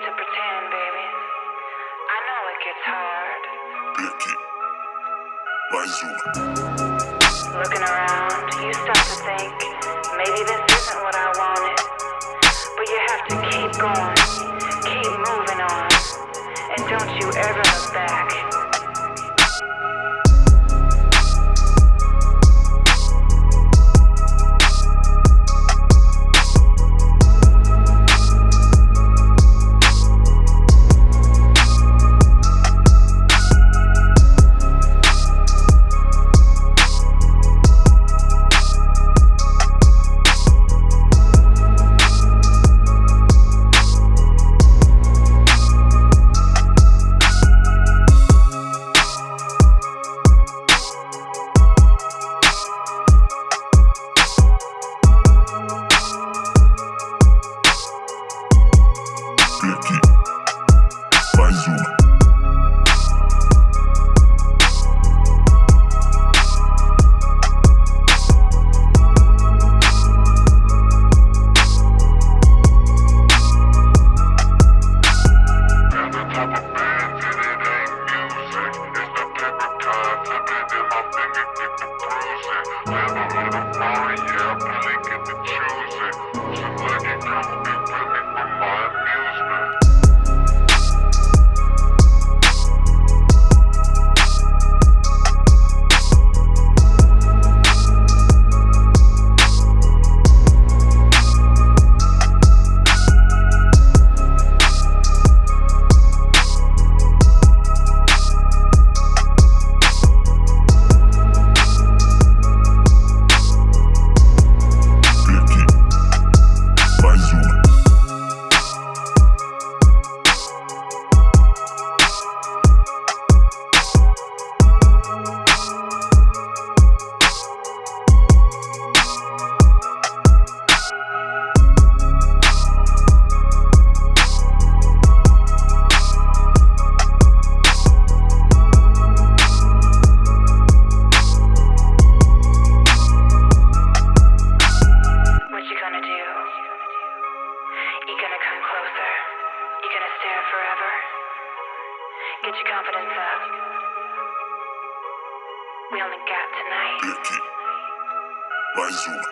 To pretend, baby. I know it gets hard. Becky. Looking around, you start to think maybe this isn't what I wanted. But you have to keep going, keep moving on, and don't you ever look back. Becky, forever? Get your confidence up. We only got tonight. Becky, Bazuma.